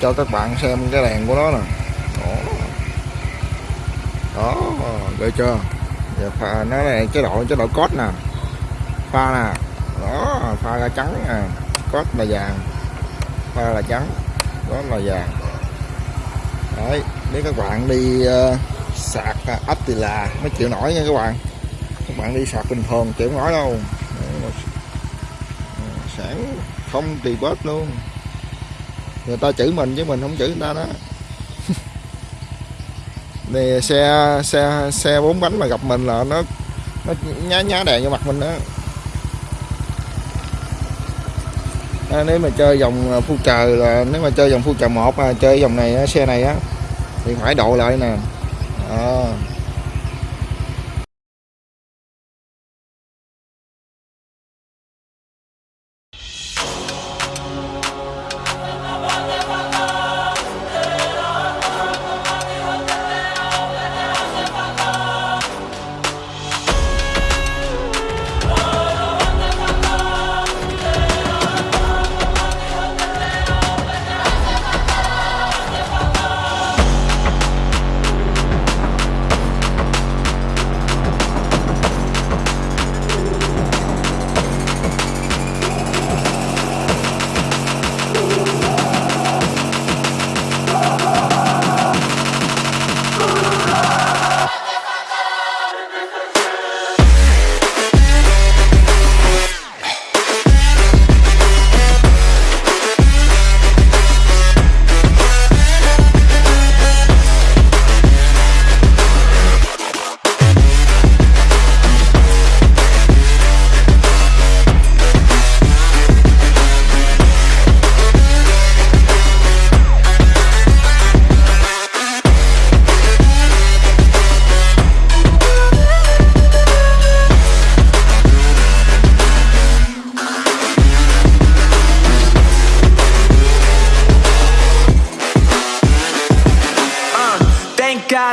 cho các bạn xem cái đèn của nó nè. Đó. Đó được chưa? Giờ pha nó này chế độ chế độ cốt nè. Pha nè. Đó pha ra trắng nè. Cốt là vàng. Pha là trắng. Đó là vàng. Đấy nếu các bạn đi uh, sạc ờ, ấp thì là mới chịu nổi nha các bạn. Các bạn đi sạc bình thường chịu nổi đâu. Sản không tì bớt luôn người ta chửi mình chứ mình không chửi người ta đó. Thì xe xe xe bốn bánh mà gặp mình là nó nó nhá nhá đèn vô mặt mình đó. À, nếu mà chơi dòng à, phu cờ là nếu mà chơi dòng phu cờ một à, chơi dòng này à, xe này á thì phải độ lại nè. À.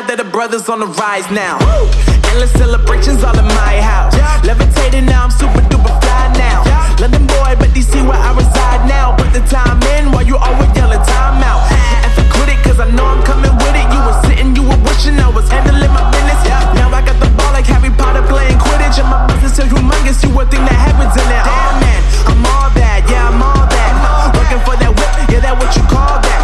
God that the brothers on the rise now. Endless celebrations all in my house. Levitating now, I'm super duper fly now. London boy, but DC where I reside now. Put the time in while you always yelling time out. And for quit it, cause I know I'm coming with it. You were sitting, you were wishing I was handling my business. Now I got the ball like Harry Potter playing Quidditch. And my business so humongous, you would think that happens in it. Damn man, I'm all that, yeah, I'm all that. Looking for that whip, yeah, that what you call that.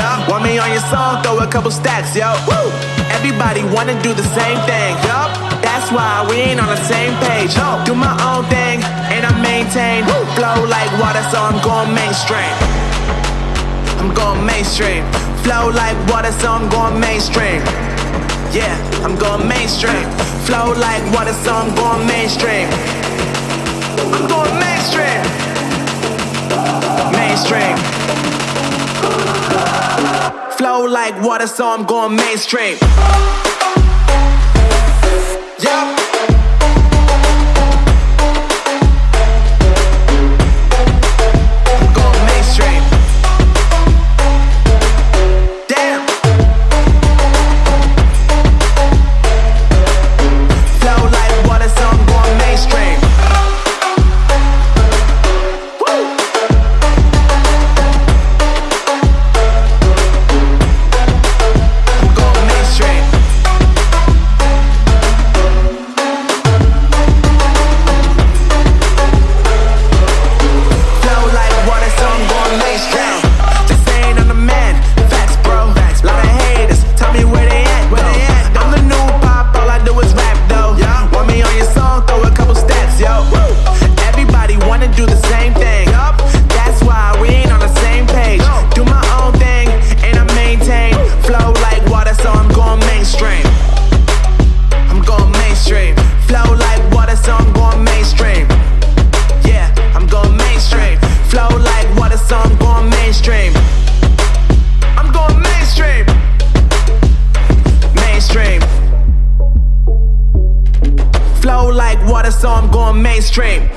Though. Want me on your song, throw a couple stacks, yo. Woo! Everybody wanna do the same thing. Yup, that's why we ain't on the same page. Yo. Do my own thing, and I maintain. Flow like water, so I'm going mainstream. I'm going mainstream. Flow like water, so I'm going mainstream. Yeah, I'm going mainstream. Flow like water, so I'm going mainstream. I'm going mainstream. Mainstream. Flow like water, so I'm going mainstream. Yup. So I'm going mainstream.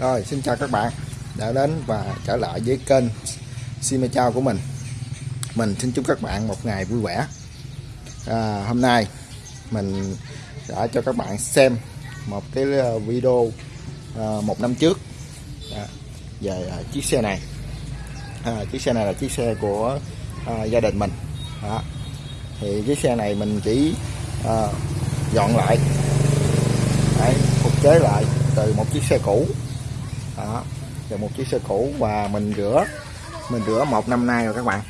Rồi xin chào các bạn đã đến và trở lại với kênh Sime Chao của mình. Mình xin chúc các bạn một ngày vui vẻ. À, Hôm nay mình đã cho các bạn xem một cái ờ, video à, một năm trước à, về à, chiếc xe này. À, chiếc xe này là chiếc xe của à, gia đình mình. Đó. Thì chiếc xe này mình chỉ à, dọn lại. Đấy, phục chế lại từ một chiếc xe cũ đó. Và một chiếc xe cũ và mình rửa mình rửa một năm nay rồi các bạn.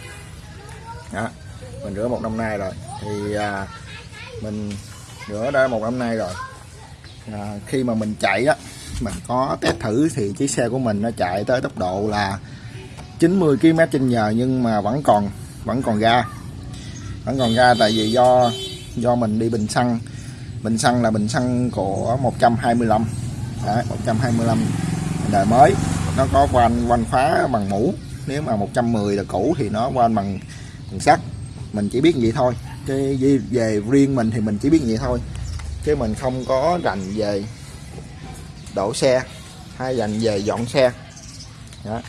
Đó. Mình rửa một năm nay rồi. Thì à, mình rửa đã một năm nay rồi. À, khi mà mình chạy á mình có test thử thì chiếc xe của mình nó chạy tới tốc độ là 90 km trên giờ nhưng mà vẫn còn vẫn còn ga. Vẫn còn ga tại vì do do mình đi bình xăng. Bình xăng là bình xăng của 125 Đấy, 125 đời mới. Nó có van van khóa bằng mũ. Nếu mà 110 là cũ thì nó van bằng bằng sắt. Mình chỉ biết vậy thôi. Cái về riêng mình thì mình chỉ biết vậy thôi. Chứ mình không có rành về đổ xe, hay dành về dọn xe. Đó.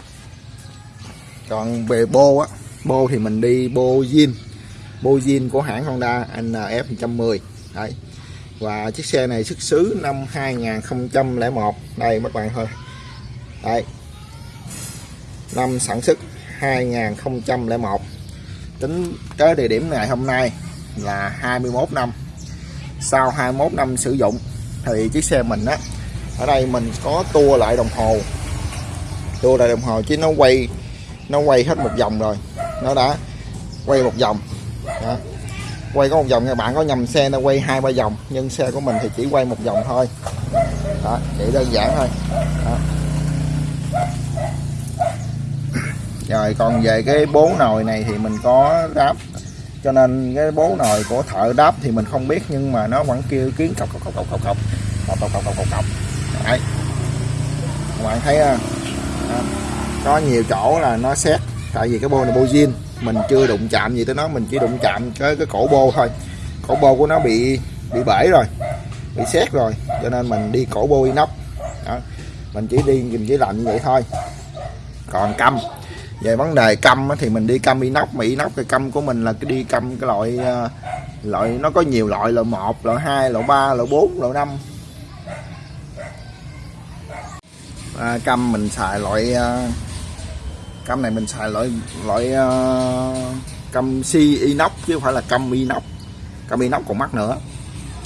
còn về bô á, bô thì mình đi bô zin. Bô zin của hãng Honda NF 110 đấy. Và chiếc xe này xuất xứ năm 2001 đây các bạn thôi đây năm sản xuất 2001 tính tới địa điểm ngày hôm nay là 21 năm. Sau 21 năm sử dụng, thì chiếc xe mình á, ở đây mình có tua lại đồng hồ. Tua lại đồng hồ chứ nó quay nó quay hết một vòng rồi. Nó đã quay một vòng. Đó. quay có một vòng các bạn có nhầm xe nó quay hai ba vòng, nhưng xe của mình thì chỉ quay một vòng thôi. Đó, chỉ đơn giản thôi. Đó. Rồi còn về cái bố nồi này thì mình có đáp. Cho nên cái bố nồi của thợ đáp thì mình không biết, nhưng mà nó vẫn kêu kiến cọc cọc cọc cọc cọc cọc. Cọc cọc cọc cọc cọc cọc. Đấy. Các bạn thấy có nhiều chỗ là nó xét, tại vì cái bô này bô zin. Mình chưa đụng chạm gì tới nó, mình chỉ đụng chạm cái cái cổ bô thôi. Cổ bô của nó bị bị bể rồi, bị xét rồi. Cho nên mình đi cổ bô inox. Đó. Mình chỉ đi, mình chỉ làm như vậy thôi. Còn câm về vấn đề câm thì mình đi câm inox mà inox cái câm của mình là cái đi câm cái loại ờ, loại nó có nhiều loại loại một loại hai loại ba loại bốn loại năm. À, câm mình xài loại ờ, câm này mình xài loại loại ờ, câm si C inox chứ không phải là câm inox. Câm inox còn mắc nữa.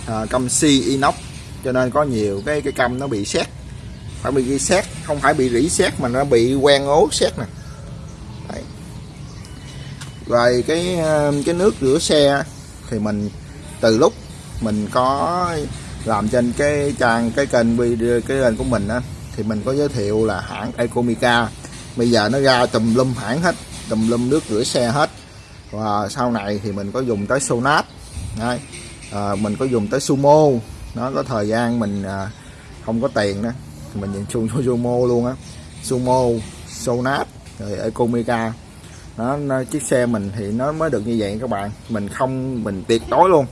À, câm C inox cho nên có nhiều cái cái câm nó bị xét phải bị ghi xét không phải bị rỉ xét mà nó bị quen ố xét nè rồi cái ờ, cái nước rửa xe thì mình từ lúc mình có làm trên cái trang cái kênh video cái kênh của mình á thì mình có giới thiệu là hãng Ecomica. Bây giờ nó ra tùm lum hãng hết tùm lum nước rửa xe hết. Và sau này thì mình có dùng tới Sonat Đấy. À, mình có dùng tới Sumo. Nó có thời gian mình à, không có tiền đó thì mình dùng Sumo luôn á. Sumo Sonat rồi Ecomica nó, nó chiếc xe mình thì nó mới được như vậy các bạn. Mình không mình tuyệt đối luôn.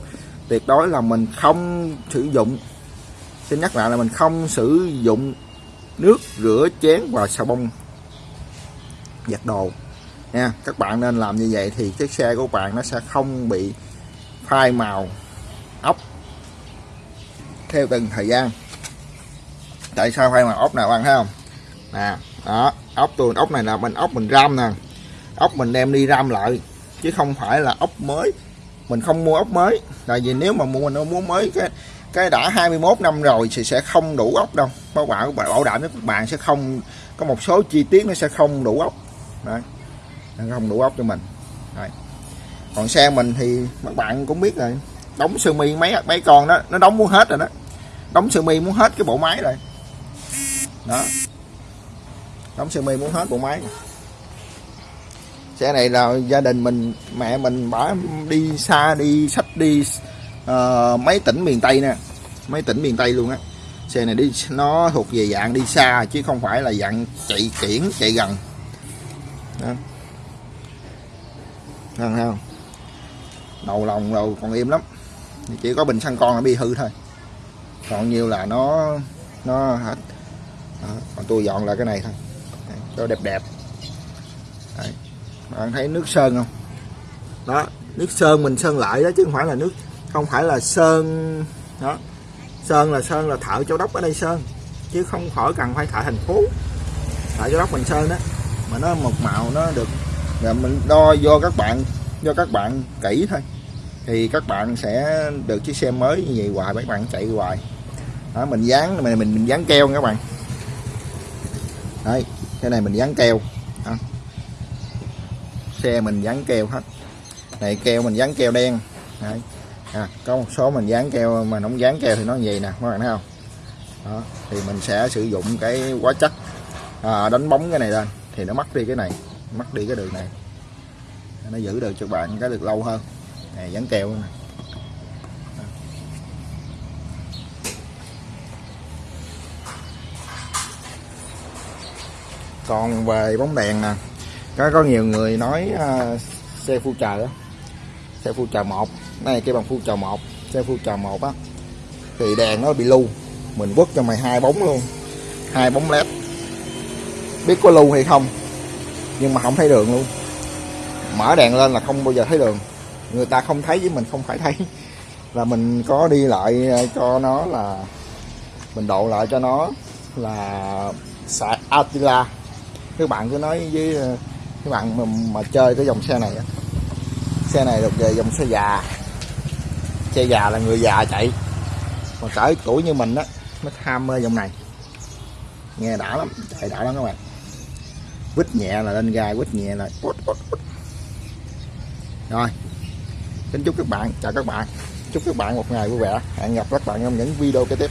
Tuyệt đối là mình không sử dụng. Xin nhắc lại là mình không sử dụng nước rửa chén và xà bông giặt đồ. Nha các bạn nên làm như vậy thì chiếc xe của bạn nó sẽ không bị phai màu ốc theo từng thời gian. Tại sao phai màu ốc nào bạn thấy không? Nè đó ốc tôi ốc này là mình ốc mình ram nè ốc mình đem đi ram lại chứ không phải là ốc mới. Mình không mua ốc mới, tại vì nếu mà mua, mình muốn mới, cái cái đã 21 năm rồi thì sẽ không đủ ốc đâu. Bảo bảo bảo đảm với các bạn sẽ không, có một số chi tiết nó sẽ không đủ ốc. Đấy, nó không đủ ốc cho mình. Đấy. còn xe mình thì các bạn cũng biết rồi, đóng sơ mi mấy mấy con đó, nó đóng muốn hết rồi đó. Đóng sơ mi muốn hết cái bộ máy rồi. Đó. Đóng sơ mi muốn hết bộ máy xe này là gia đình mình mẹ mình bả đi xa đi sách đi uh, mấy tỉnh miền tây nè. Mấy tỉnh miền tây luôn á. Xe này đi nó thuộc về dạng đi xa chứ không phải là dạng chạy kiển chạy gần. Đó. Thấy không? Đầu lòng đầu còn im lắm. Chỉ có bình xăng con là bị hư thôi. Còn nhiều là nó nó hết. Còn tôi dọn lại cái này thôi. Cho đẹp đẹp. Đấy bạn thấy nước sơn không? Đó nước sơn mình sơn lại đó chứ không phải là nước không phải là sơn đó. Sơn là sơn là thợ châu đốc ở đây sơn chứ không khỏi cần phải thợ thành phố. Thợ châu đốc mình sơn đó mà nó một màu nó được là mình đo do các bạn do các bạn kỹ thôi. Thì các bạn sẽ được chiếc xe mới như vậy hoài mấy bạn chạy hoài. Đó, mình dán mình mình, mình dán keo nha các bạn. Đây cái này mình dán keo. Đó xe mình dán keo hết. Này keo mình dán keo đen. Đấy. À, có một số mình dán keo mà không dán keo thì nó gì vậy nè các bạn thấy không? Đó. thì mình sẽ sử dụng cái hóa chất à, đánh bóng cái này lên. Thì nó mất đi cái này mất đi cái đường này. Nó giữ được cho bạn cái được lâu hơn. Này dán keo nè. Còn về bóng đèn nè có có nhiều người nói uh, xe phu chờ đó xe phu chờ một. Này cái bằng phu chờ một xe phu chờ một á thì đèn nó bị lưu. Mình quất cho mày hai bóng luôn. Hai bóng led biết có lưu hay không nhưng mà không thấy đường luôn. Mở đèn lên là không bao giờ thấy đường. Người ta không thấy với mình không phải thấy. Là mình có đi lại à, cho nó là mình độ lại cho nó là xài Attila. Các bạn cứ nói với à, các bạn mà, mà chơi cái dòng xe này xe này được về dòng xe già. Xe già là người già chạy. Còn cỡ tuổi như mình á nó tham mê dòng này. Nghe đã lắm chạy đã lắm các bạn. Quýt nhẹ là lên gai quýt nhẹ là rồi kính chúc các bạn chào các bạn. Chúc các bạn một ngày vui vẻ. Hẹn gặp các bạn trong những video kế tiếp.